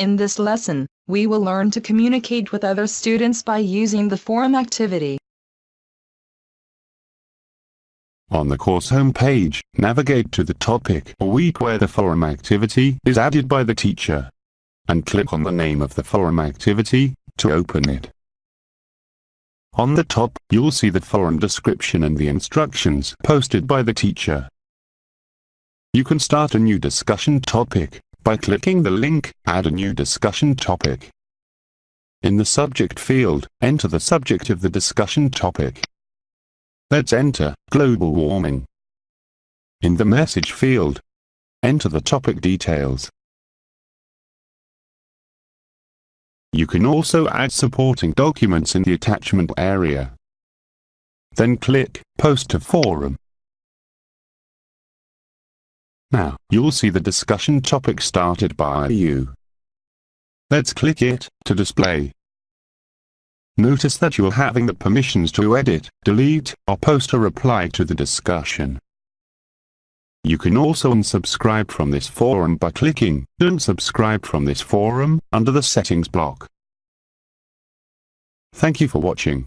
In this lesson, we will learn to communicate with other students by using the forum activity. On the course homepage, navigate to the topic or week where the forum activity is added by the teacher. And click on the name of the forum activity to open it. On the top, you'll see the forum description and the instructions posted by the teacher. You can start a new discussion topic by clicking the link Add a new discussion topic. In the subject field, enter the subject of the discussion topic. Let's enter global warming. In the message field, enter the topic details. You can also add supporting documents in the attachment area. Then click Post to Forum. Now, you'll see the discussion topic started by you. Let's click it to display. Notice that you're having the permissions to edit, delete, or post a reply to the discussion. You can also unsubscribe from this forum by clicking Unsubscribe from this forum under the settings block. Thank you for watching.